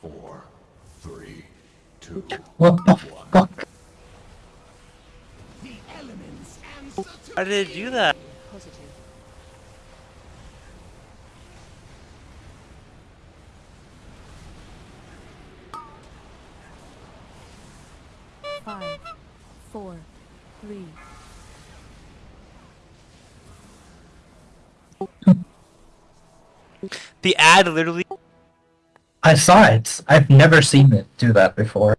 Four, three, two, What the fuck? How did it do that? Positive. Five, four, three, The ad literally. I saw it. I've never seen it do that before.